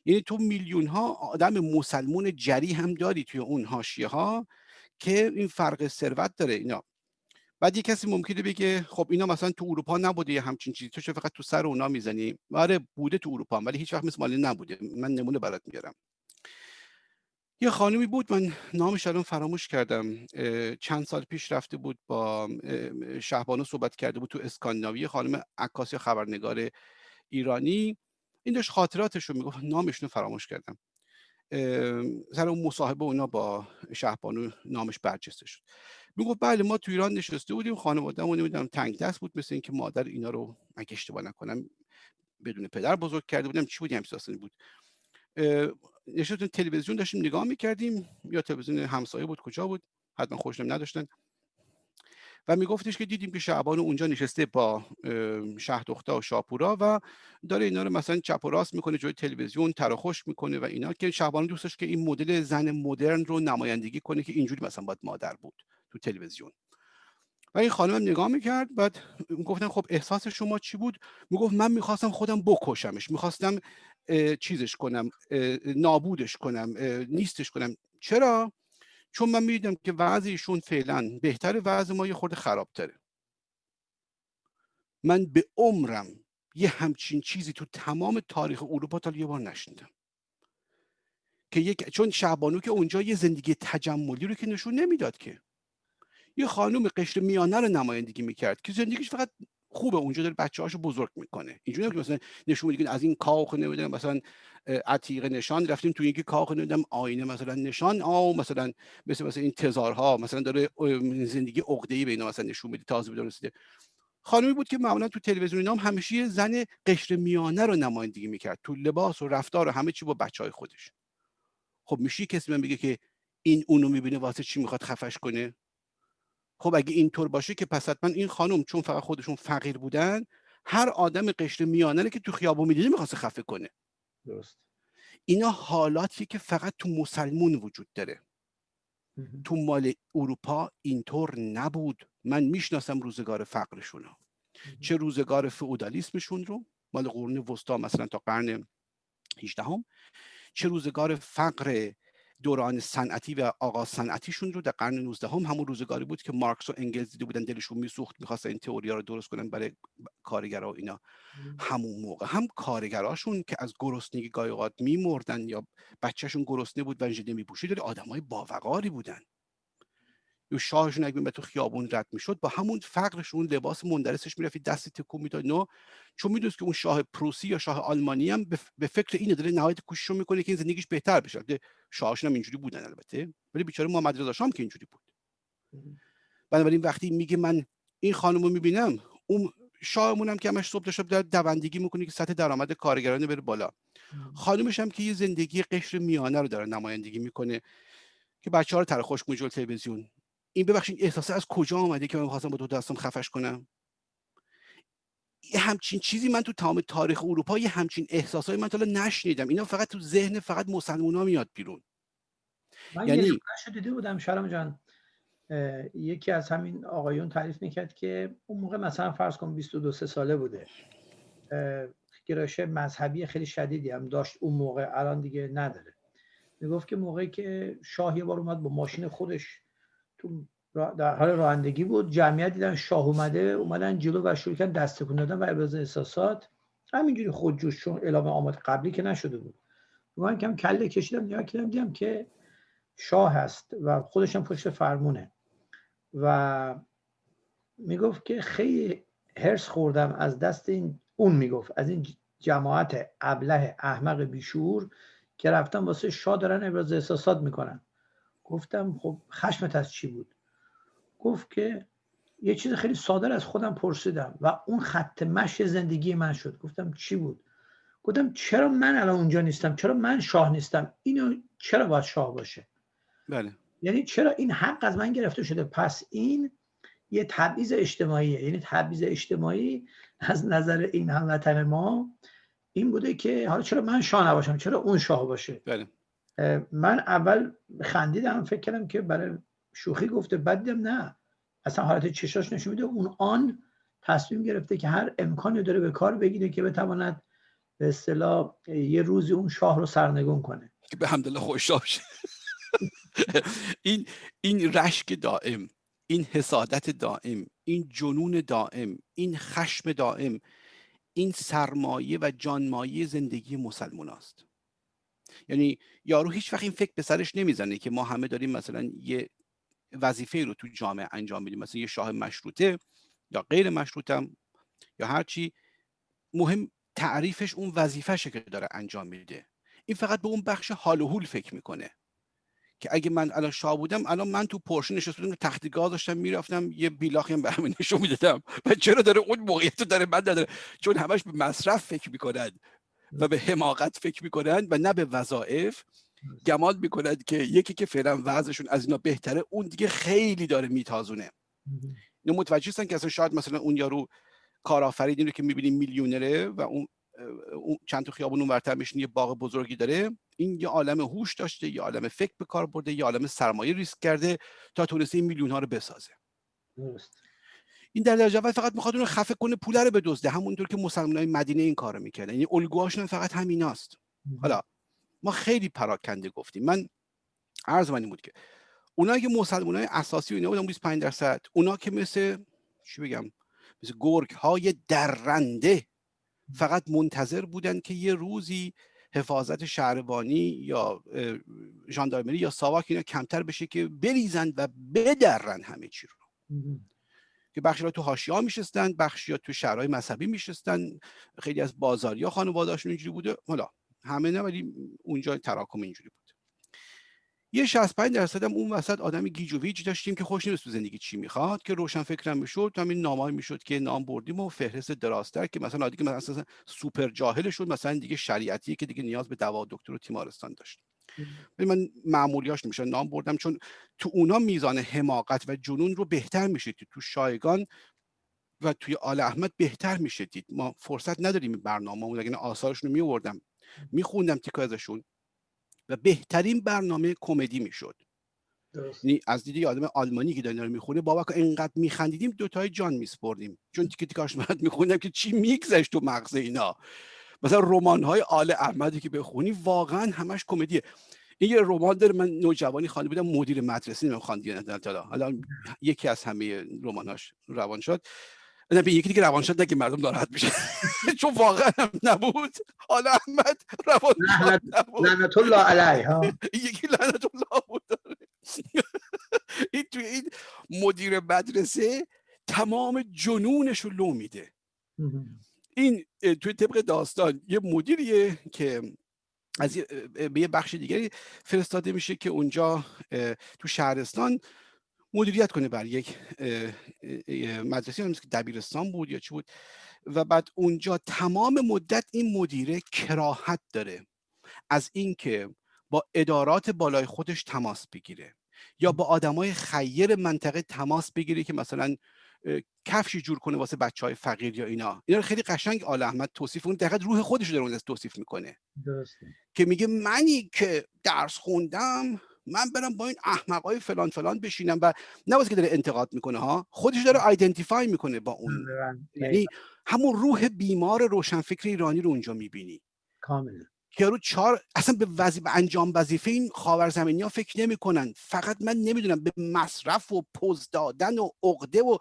یعنی تو میلیون ها آدم مسلمون جری هم داری توی اون حاشیه ها که این فرق ثروت داره اینا. بعد یه کسی ممکنه بگه خب اینا مثلا تو اروپا نبوده یه همچین چیزی. تو فقط تو سر اونا می‌زنی؟ آره بوده تو اروپا ولی هیچ وقت مثل مالی نبوده. من نمونه برات میارم یه خانمی بود من نامش الان فراموش کردم. چند سال پیش رفته بود با شهبانو صحبت کرده بود تو اسکاندیناوی خانم عکاس خبرنگار ایرانی. این داشت خاطراتش رو می‌گفت نامش رو فراموش کردم. سر اون مصاحبه اونا با شهبانو نامش برجسته شد. می‌گفت بله ما تو ایران نشسته بودیم خانوادهمون نمی‌دونم تنگ دست بود مثل اینکه مادر اینا رو اگه اشتباه نکنم بدون پدر بزرگ کرده بودم چی بود همین بود. نشستیم تلویزیون داشتیم نگاه می‌کردیم. یا تلویزیون همسایه بود کجا بود؟ حتما خوشنم نداشتن. و میگفتش که دیدیم که شعبان اونجا نشسته با شه دختر و شاپورا و داره اینا رو مثلا چپ و راست می‌کنه جوی تلویزیون تراخوش می‌کنه و اینا که شعبان دوستش که این مدل زن مدرن رو نمایندگی کنه که اینجوری مثلا باید مادر بود تو تلویزیون. و این خانم نگاه می‌کرد بعد گفتن خب احساس شما چی بود؟ می‌گفت من می‌خواستم خودم بکشمش. می‌خواستم چیزش کنم نابودش کنم نیستش کنم. چرا؟ چون من می‌دیدم که وضعیشون فعلا بهتر وضع ما یه خورده خرابتره. من به عمرم یه همچین چیزی تو تمام تاریخ اروپا تا یه بار نشنیدم که یک چون شعبانو که اونجا یه زندگی تجملی رو که نشون نمی‌داد که. یه خانوم قشر میانه رو نمایندگی می‌کرد که زندگیش فقط خوبه اونجا داره بچه هاشو بزرگ می‌کنه. اینجوری که مثلا نشون میده از این کاخ نمی‌دونم مثلا عتیقه نشان رفتیم تو یکی کاخ نمی‌دونم آینه مثلا نشان آو مثلا مثل مثلا این تزارها مثلا داره زندگی عقده ای به اینا مثلا نشون میده تازه بدون رسیده. خانمی بود که معمولا تو تلویزیون نام همیشه زن قشر میانه رو نمایندگی می‌کرد. تو لباس و رفتار و همه چی با بچه های خودش. خب میشه کسی من بگه که این اونو می‌بینه واسه چی می‌خواد خفش کنه؟ خب اگه اینطور باشه که پس حتما این خانم چون فقط خودشون فقیر بودن هر آدم قشر میانه که تو خیابون می‌دیده می‌خواسته خفه کنه. درست. اینا حالاتیه که فقط تو مسلمون وجود داره. تو مال اروپا اینطور نبود. من می‌شناسم روزگار فقرشون چه روزگار فئودالیسمشون رو مال قرون وسطا مثلا تا قرن 18 هم چه روزگار فقر دوران صنعتی و آغاز صنعتیشون رو در قرن 19 هم همون روزگاری بود که مارکس و انگلز دیده بودن دلشون میسوخت می‌خواستن این تئوری رو درست کنن برای کارگرها و اینا. همون موقع هم کارگراشون که از گرسنگی گاهی اوقات میمردن یا بچهشون گرسنه بود و ژله میپوشید آدمای باوقاری بودن. شاهشون اگه تو خیابون رد می‌شد با همون فقرش اون لباس مندرسش می‌رفت دستی تکون می‌داد نه چون می‌دونست که اون شاه پروسی یا شاه آلمانی هم به فکر اینه داره نهایت کوشش می‌کنه که این زندگیش بهتر بشه. شاهشون هم اینجوری بودن البته ولی بیچاره محمد رضا شام که اینجوری بود. بنابراین وقتی میگه من این خانم رو می‌بینم اون شاهمون هم که همش صبح شب در دوندگی می‌کنه که سطح درآمد کارگرانه بره بالا. خانمش هم که یه زندگی قشر میانه رو داره نمایندگی می‌کنه که بچه ها رو تر خوش تلویزیون. این ببخشید احساس از کجا آمده که من می‌خواستم با دو دستم خفش کنم؟ یه همچین چیزی من تو تمام تاریخ اروپا یه همچین احساسایی من تا نشنیدم. اینا فقط تو ذهن فقط مسلمونا میاد بیرون. من یعنی یه دیده بودم شرم جان. یکی از همین آقایون تعریف می‌کرد که اون موقع مثلا فرض کن 22 ساله بوده. گرایش مذهبی خیلی شدیدی هم داشت اون موقع الان دیگه نداره. می‌گفت که موقعی که شاه یه بار اومد با ماشین خودش در حال رانندگی بود. جمعیت دیدن شاه اومده اومدن جلو و شروع کردن دست تکون دادن و ابراز احساسات. همینجوری خودجوش چون اعلام آماد قبلی که نشده بود. من کم کله کشیدم نگاه کردم دیدم که شاه هست و خودش هم پشت فرمونه. و می‌گفت که خیلی هرس خوردم از دست این اون می‌گفت از این جماعت ابله احمق بیشور که رفتن واسه شاه دارن ابراز احساسات می‌کنن. گفتم خب خشمت از چی بود؟ گفت که یه چیز خیلی ساده از خودم پرسیدم و اون خط مش زندگی من شد. گفتم چی بود؟ گفتم چرا من الان اونجا نیستم؟ چرا من شاه نیستم؟ اینو چرا باید شاه باشه؟ بله. یعنی چرا این حق از من گرفته شده؟ پس این یه تبعیض اجتماعیه. یعنی تبعیض اجتماعی از نظر این هموطن ما این بوده که حالا چرا من شاه نباشم؟ چرا اون شاه باشه؟ بله. من اول خندیدم فکر کردم که برای شوخی گفته بعد نه. اصلا حالت چشاش نشون میده. اون آن تصمیم گرفته که هر امکانی داره به کار بگیره که بتواند به اصطلاح یه روزی اون شاه رو سرنگون کنه. که به همدلله خوش این این رشک دائم این حسادت دائم این جنون دائم این خشم دائم این سرمایه و جانمایه زندگی مسلمان است. یعنی یارو هیچ وقت این فکر به سرش نمی‌زنه که ما همه داریم مثلا یه وظیفه رو تو جامعه انجام میدیم مثلا یه شاه مشروطه یا غیر مشروطه یا هرچی مهم تعریفش اون وظیفهشه که داره انجام میده. این فقط به اون بخش حال و حول فکر می‌کنه که اگه من الان شاه بودم الان من تو پرشه نشسته بودم تخت گاز داشتم می‌رفتم یه بیلاخی هم به نشون می‌دادم. و چرا داره اون موقعیت رو داره من نداره چون همش به مصرف فکر می‌کنن. و به حماقت فکر می‌کنن و نه به وظایف. گمان می‌کنند که یکی که فعلا وضعشون از اینا بهتره اون دیگه خیلی داره میتازونه. اینو متوجه هستن که اصلا شاید مثلا اون یارو کارآفرینی رو که می‌بینیم میلیونره و اون چند تا خیابون اون ورتر میشین یه باغ بزرگی داره. این یه عالم هوش داشته یه عالم فکر به کار برده یه عالم سرمایه ریسک کرده تا تونسته این میلیون ها رو بسازه. این در درجه اول فقط می‌خواد اون خفه کنه پول رو بدزده. همونطور که مسلمانای مدینه این کارو می‌کردن. یعنی الگوهاشون فقط همیناست. حالا ما خیلی پراکنده گفتیم. من عرض من این بود که اونا که مسلمان های اساسی و اینا بودن 25 درصد اونا که مثل چی بگم مثل گرگ های درنده فقط منتظر بودن که یه روزی حفاظت شهربانی یا ژاندارمری یا ساواک اینا کمتر بشه که بریزن و بدرن همه چی رو. که بخشی تو حاشیه ها میشستن بخشی تو شهرهای مذهبی میشستن. خیلی از بازاریا خانواده‌هاشون اینجوری بوده. حالا همه نه ولی اونجا تراکم اینجوری بود. یه 65 درصد هم اون وسط آدم گیج و ویج داشتیم که خودش نمی‌دونست تو زندگی چی می‌خواد که روشن فکرم می‌شد همین نام‌هایی می‌شد که نام بردیم و فهرست درازتر که مثلا دیگه مثلا سوپر جاهل شد مثلا دیگه شریعتی که دیگه نیاز به دوا دکتر و تیمارستان داشت. من معمولیاش میشه نام بردم چون تو اونا میزان حماقت و جنون رو بهتر میشید تو شایگان و توی آل احمد بهتر می‌شدید. ما فرصت نداریم برنامه اون اگه آثارشون رو میوردم میخوندم تیکا ازشون و بهترین برنامه کمدی می‌شد. یعنی از دیدی آدم آلمانی که داره رو می‌خونه بابا که اینقدر میخندیدیم دوتای جان میسپردیم. چون تیکه تیکاش من میخوندم که چی میگذشت تو مغز اینا. مثلا رمان های آل احمدی که بخونی واقعا همش کمدیه. این یه رمان داره من نوجوانی خوانده بودم مدیر مدرسه نمیم خواندی حالا حالا یکی از همه رماناش روان شد. به یکی دیگه روان شد که مردم ناراحت میشه چون واقعا هم نبود. حالا احمد روان نبود. لعنت الله علیه ها. یکی لعنت الله بود. این توی این مدیر مدرسه تمام جنونش رو لو میده. این توی طبق داستان یه مدیریه که از به یه بخش دیگری فرستاده میشه که اونجا تو شهرستان مدیریت کنه بر یک مدرسه که دبیرستان بود یا چی بود. و بعد اونجا تمام مدت این مدیره کراهت داره از اینکه با ادارات بالای خودش تماس بگیره یا با آدمای خیر منطقه تماس بگیره که مثلا کفشی جور کنه واسه بچه های فقیر یا اینا. اینا رو خیلی قشنگ آل احمد توصیف اون دقیقا روح خودش رو داره توصیف می‌کنه. درسته. که میگه منی که درس خوندم من برم با این احمقای فلان فلان بشینم و نه که داره انتقاد می‌کنه ها. خودش داره آیدنتیفای می‌کنه با اون. یعنی همون روح بیمار روشنفکر ایرانی رو اونجا می‌بینی. کاملا. که رو چهار اصلا به وظیفه انجام وظیفه این خاورزمینی ها فکر نمی‌کنن. فقط من نمی‌دونم به مصرف و پوز دادن و عقده و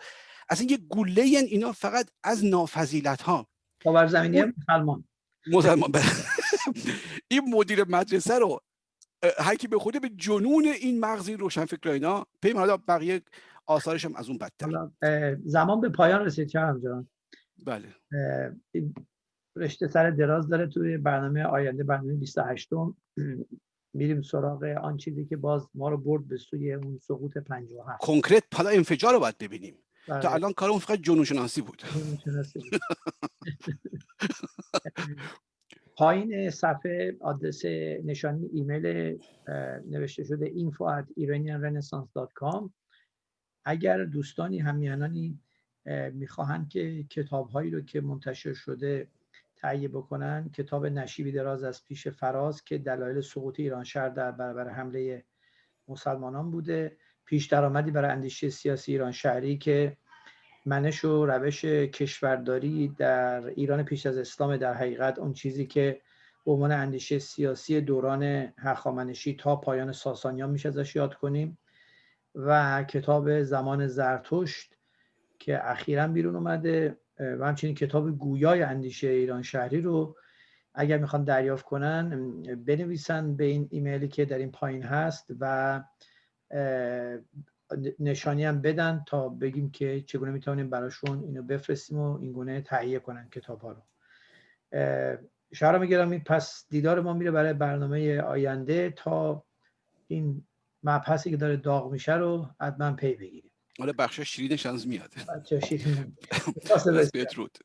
اصلا یه گله اینا فقط از نافذیلت ها خاورزمینی مسلمان. مسلمان. این مدیر مدرسه رو هر کی به خوده به جنون این مغزی روشن فکر اینا پی حالا بقیه آثارش هم از اون بدتر. زمان به پایان رسید چه جان. بله. رشته سر دراز داره توی برنامه آینده برنامه 28 میریم سراغ آن چیزی که باز ما رو برد به سوی اون سقوط 57 کنکرت حالا انفجار رو باید ببینیم. تا بله. الان کارمون فقط جنون شناسی بود. پایین صفحه آدرس نشانی ایمیل نوشته شده info at iranianrenaissance.com اگر دوستانی همیانانی می‌خواهند که کتاب هایی رو که منتشر شده تهیه بکنن کتاب نشیبی دراز از پیش فراز که دلایل سقوط ایران شهر در برابر حمله مسلمانان بوده پیش درآمدی برای اندیشه سیاسی ایران شهری که منش و روش کشورداری در ایران پیش از اسلام در حقیقت اون چیزی که به عنوان اندیشه سیاسی دوران هخامنشی تا پایان ساسانیان میشه ازش یاد کنیم و کتاب زمان زرتشت که اخیرا بیرون اومده و همچنین کتاب گویای اندیشه ایران شهری رو اگر می‌خوان دریافت کنن بنویسن به این ایمیلی که در این پایین هست و نشانی هم بدن تا بگیم که چگونه می‌تونیم براشون اینو بفرستیم و این گونه تهیه کنن کتاب ها رو شهر می‌گیرم پس دیدار ما میره برای برنامه آینده تا این مبحثی که داره داغ میشه رو حتما پی بگیریم. حالا بخش شیرینش از میاد. بچه شیرین. بدرود